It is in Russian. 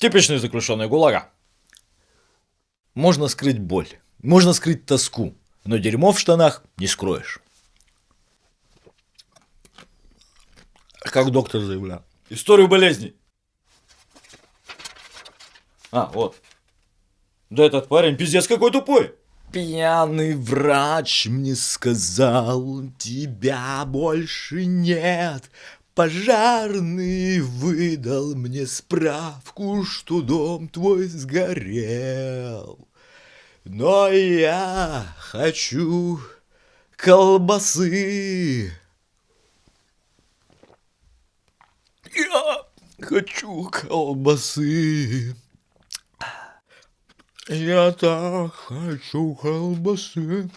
Типичные заключенные ГУЛАГа. Можно скрыть боль, можно скрыть тоску, но дерьмо в штанах не скроешь. Как доктор заявлял. Историю болезней. А, вот. Да этот парень пиздец какой тупой. Пьяный врач мне сказал, тебя больше нет. Пожарный выдал мне справку, что дом твой сгорел. Но я хочу колбасы. Я хочу колбасы. Я так хочу колбасы.